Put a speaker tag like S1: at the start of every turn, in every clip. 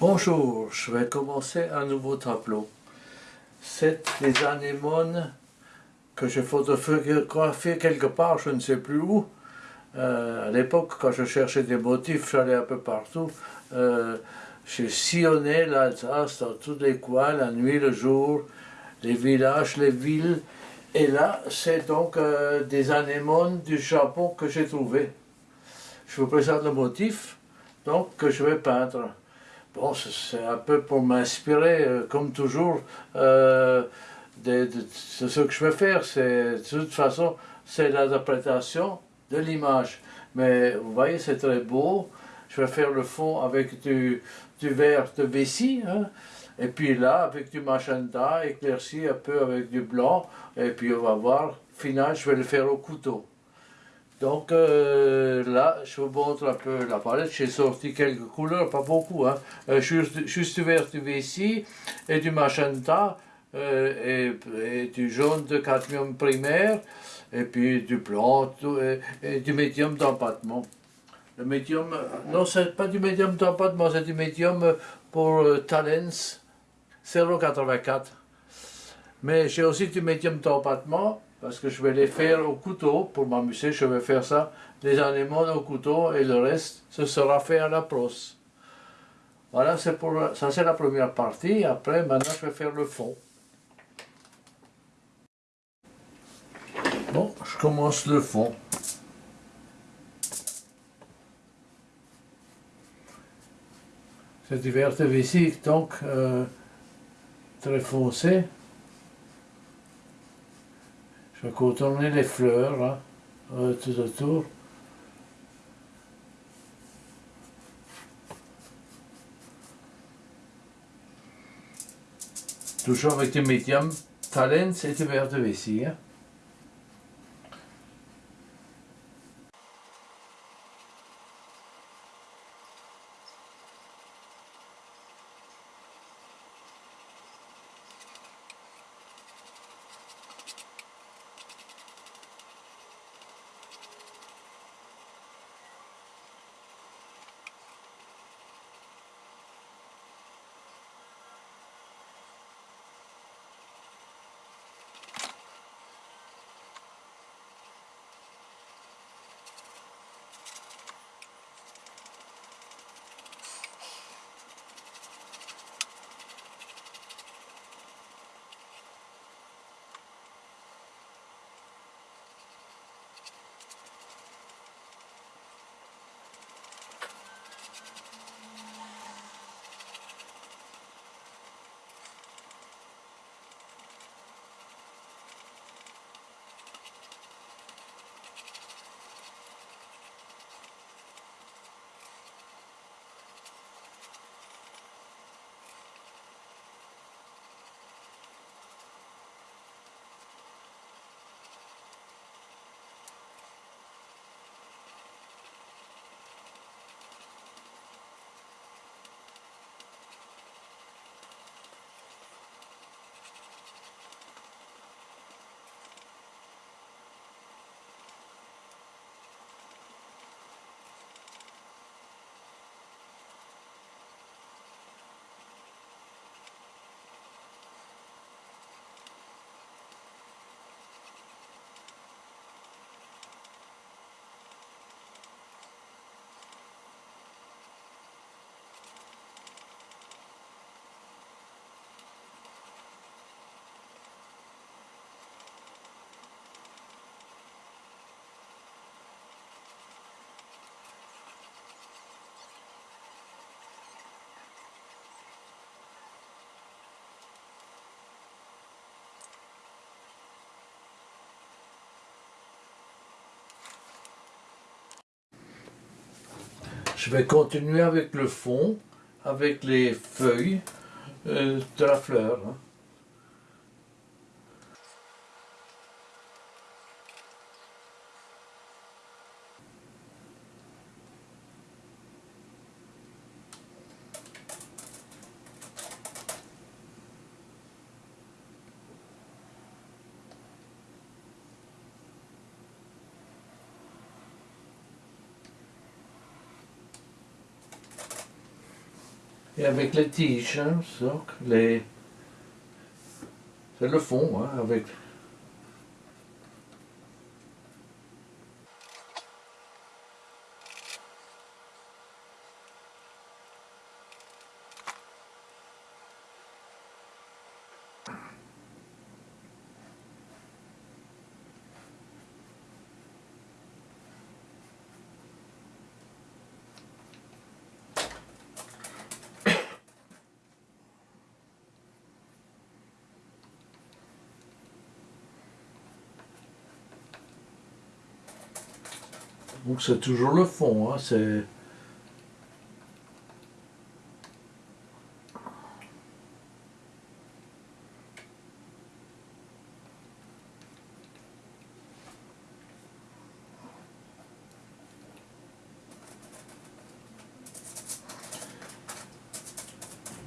S1: Bonjour, je vais commencer un nouveau tableau. C'est les anémones que j'ai photographiées quelque part, je ne sais plus où. Euh, à l'époque, quand je cherchais des motifs, j'allais un peu partout. Euh, j'ai sillonné l'Alsace dans tous les coins, la nuit, le jour, les villages, les villes. Et là, c'est donc euh, des anémones du Japon que j'ai trouvé. Je vous présente le motif donc, que je vais peindre. Bon, c'est un peu pour m'inspirer, euh, comme toujours, euh, de, ce que je vais faire. De toute façon, c'est l'adaptation de l'image. Mais vous voyez, c'est très beau. Je vais faire le fond avec du, du verre de vessie. Hein. Et puis là, avec du magenta, éclairci un peu avec du blanc. Et puis on va voir, final, je vais le faire au couteau. Donc euh, là, je vous montre un peu la palette. J'ai sorti quelques couleurs, pas beaucoup. Hein. Euh, juste, juste, vert du Vessi et du magenta euh, et, du jaune de cadmium primaire et puis du blanc et, du médium d'empattement. Le médium, non, c'est pas du médium d'empattement, c'est du médium pour Talens 0,84. Mais j'ai aussi du médium d'empattement parce que je vais les faire au couteau, pour m'amuser, je vais faire ça, les anémones au couteau, et le reste, ce sera fait à la brosse. Voilà, pour, ça c'est la première partie, après, maintenant je vais faire le fond. Bon, je commence le fond. C'est du vert donc euh, très foncé. Je vais contourner les fleurs, euh, tout autour. Toujours avec du médium talent et du verre de vessie. Hein. Je vais continuer avec le fond, avec les feuilles euh, de la fleur. Hein. Et avec les tiges, hein, c'est le fond, hein, avec... Donc c'est toujours le fond, hein, c'est...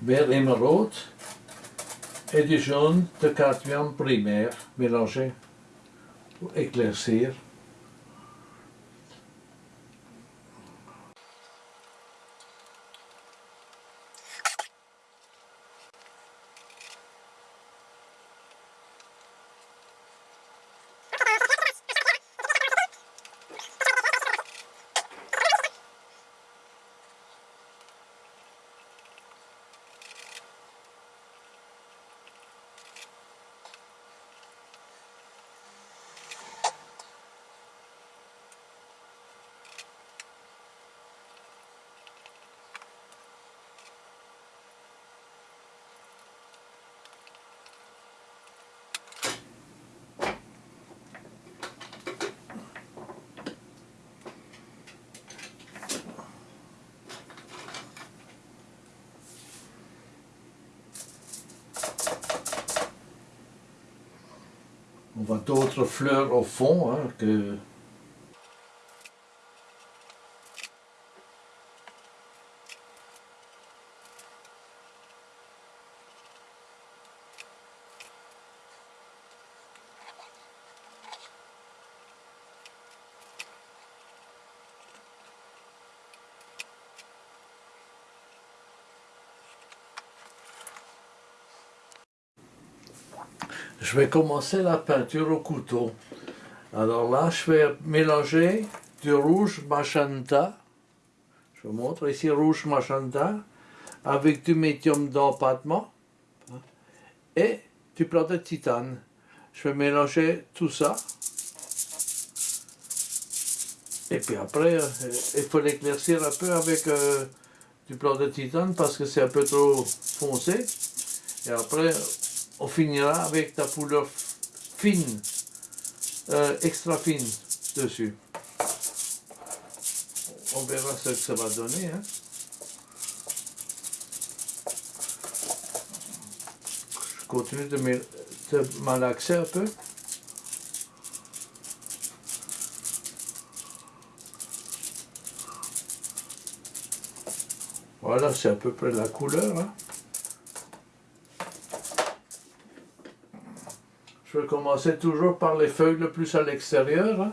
S1: Vert émeraude et du jaune de cadmium primaire mélangé pour éclaircir. On voit d'autres fleurs au fond hein, que Je vais commencer la peinture au couteau. Alors là, je vais mélanger du rouge magenta, je vous montre ici rouge magenta, avec du médium d'empattement et du plat de titane. Je vais mélanger tout ça. Et puis après, euh, il faut l'éclaircir un peu avec euh, du plat de titane parce que c'est un peu trop foncé. Et après, on finira avec ta poudre fine, euh, extra fine dessus. On verra ce que ça va donner. Hein. Je continue de, de malaxer un peu. Voilà, c'est à peu près la couleur. Hein. Je vais commencer toujours par les feuilles le plus à l'extérieur. Hein?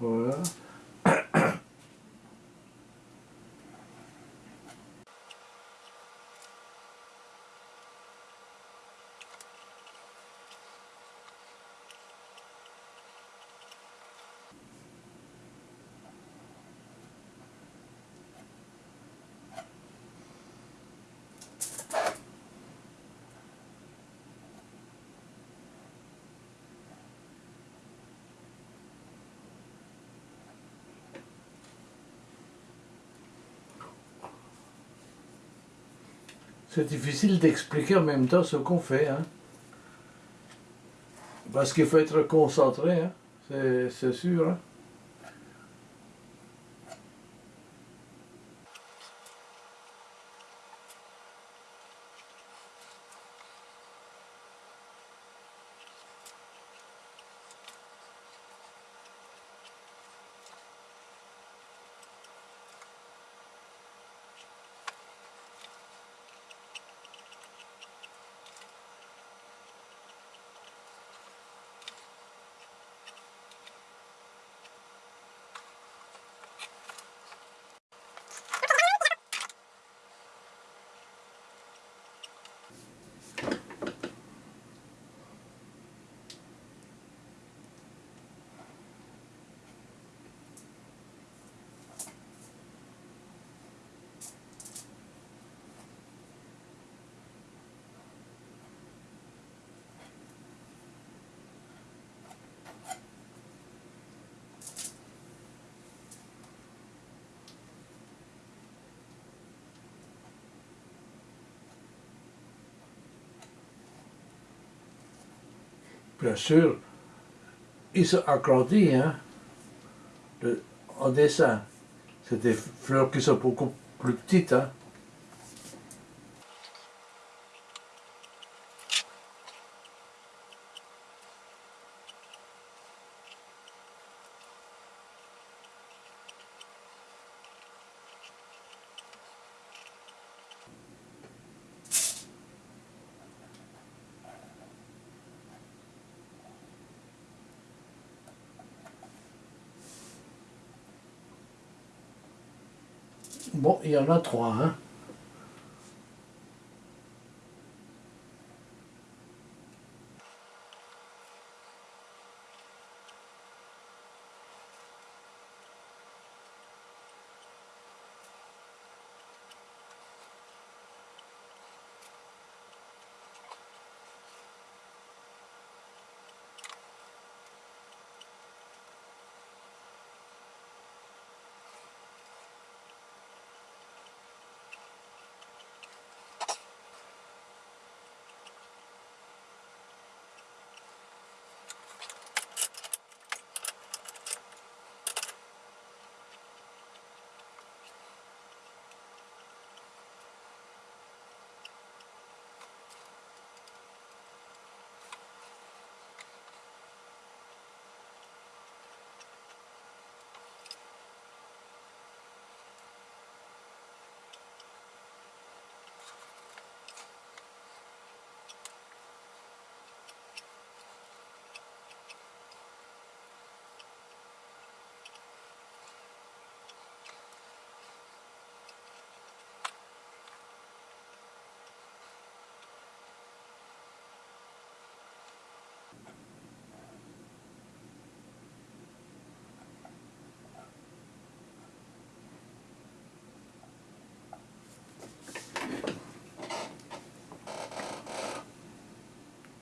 S1: Voilà. C'est difficile d'expliquer en même temps ce qu'on fait. Hein. Parce qu'il faut être concentré, hein. c'est sûr. Hein. Bien sûr, ils sont agrandis hein, en dessin. C'est des fleurs qui sont beaucoup plus petites. Hein. Bon, il y en a trois, hein.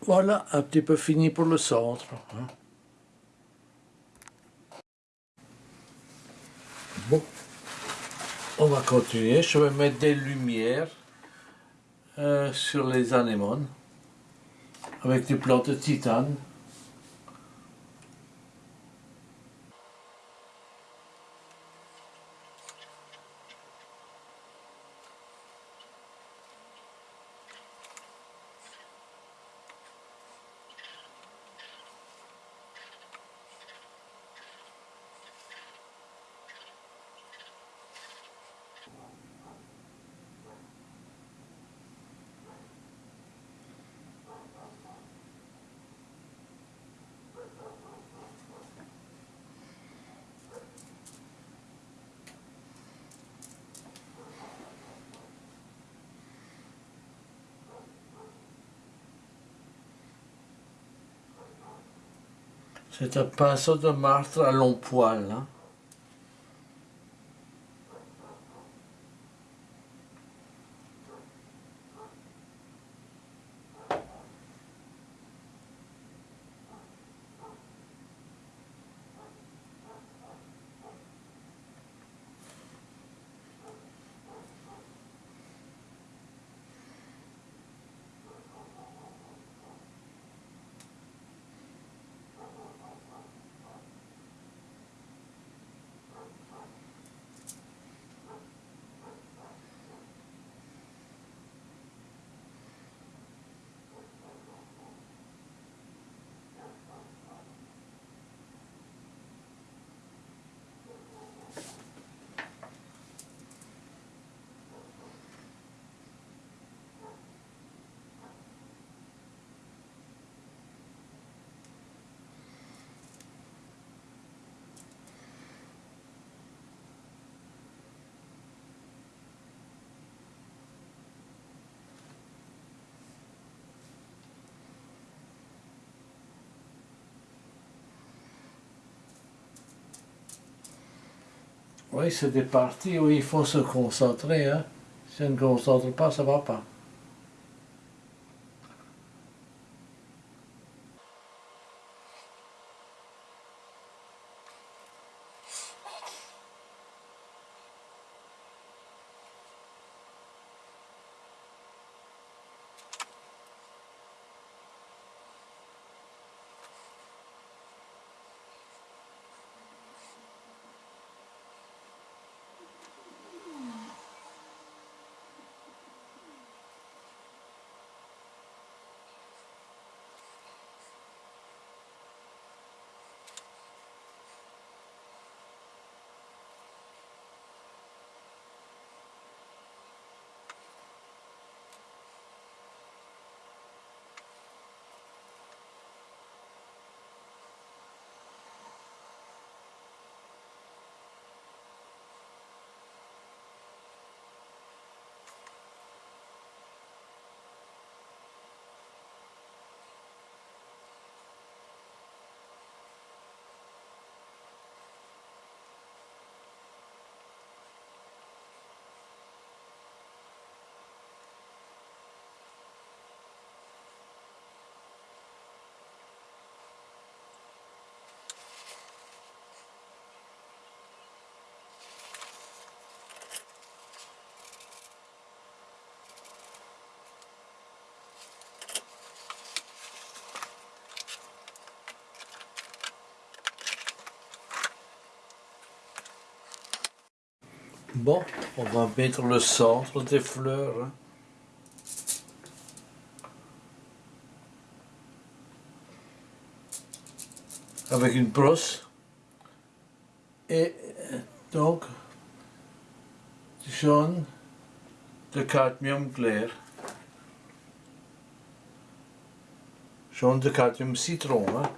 S1: Voilà, un petit peu fini pour le centre. Hein. Bon, on va continuer. Je vais mettre des lumières euh, sur les anémones avec des plantes de titane. C'est un pinceau de martre à long poil. Hein. Oui, c'est des parties où il faut se concentrer. Hein. Si on ne concentre pas, ça ne va pas. Bon, on va mettre le centre des fleurs. Hein. Avec une brosse. Et donc, jaune de cadmium clair. Jaune de cadmium citron. Hein.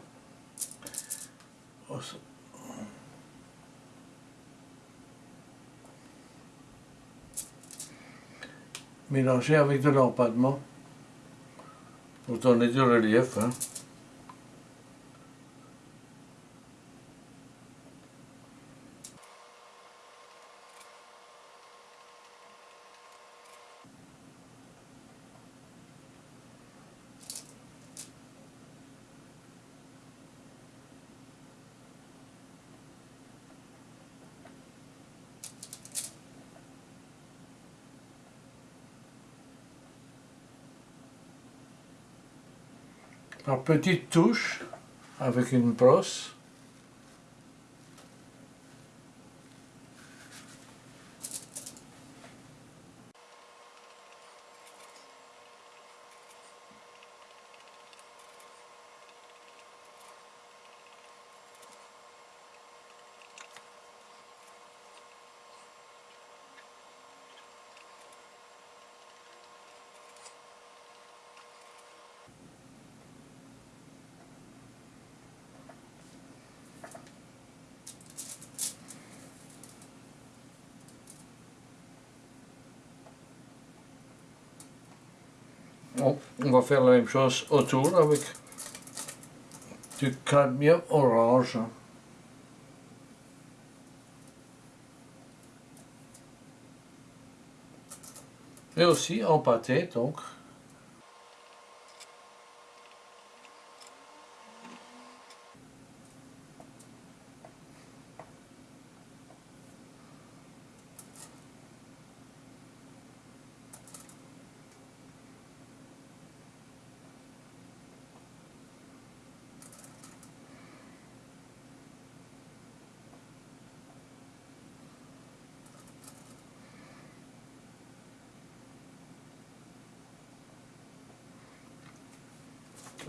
S1: Mélanger avec de l'empadement pour donner du relief. Hein. Par petites touches avec une brosse. On va faire la même chose autour avec du cadmium orange. Et aussi en pâté donc.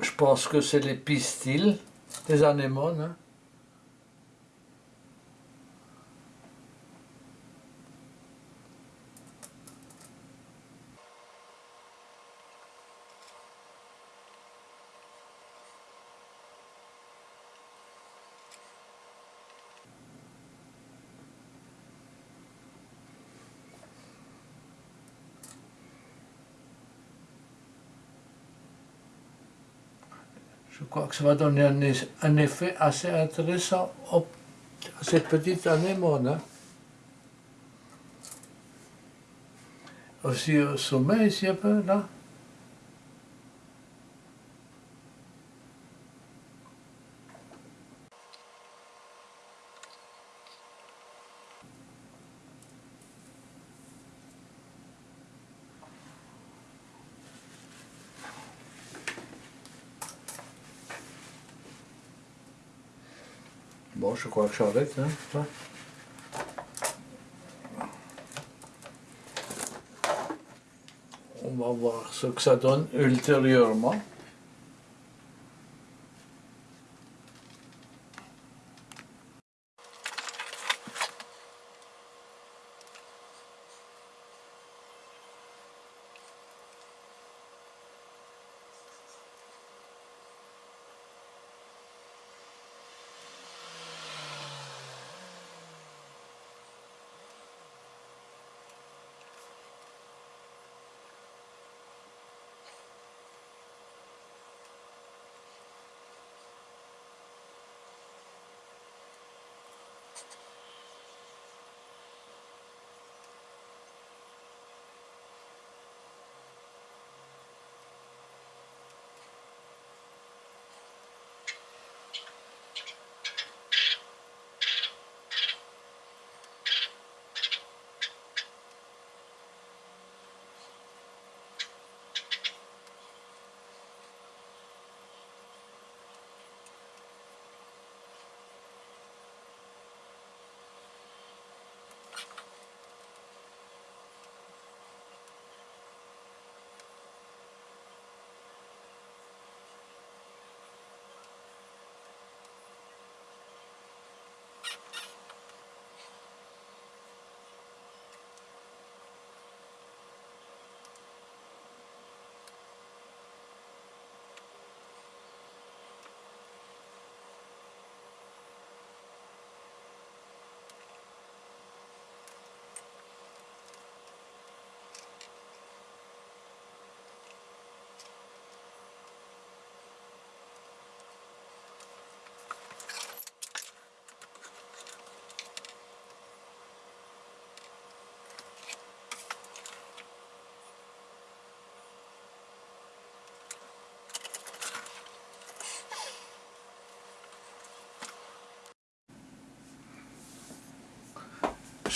S1: Je pense que c'est les pistils des anémones. Hein. quoi, que ça va donner un, effet assez intéressant à cette petite anémone. Aussi au sommet ici un e peu, là. Je crois que je hein. On va voir ce que ça donne ultérieurement.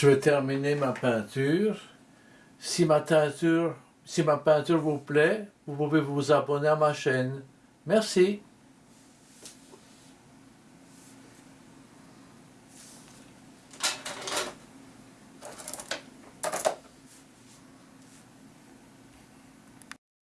S1: Je vais terminer ma peinture. Si ma peinture, si ma peinture vous plaît, vous pouvez vous abonner à ma chaîne. Merci.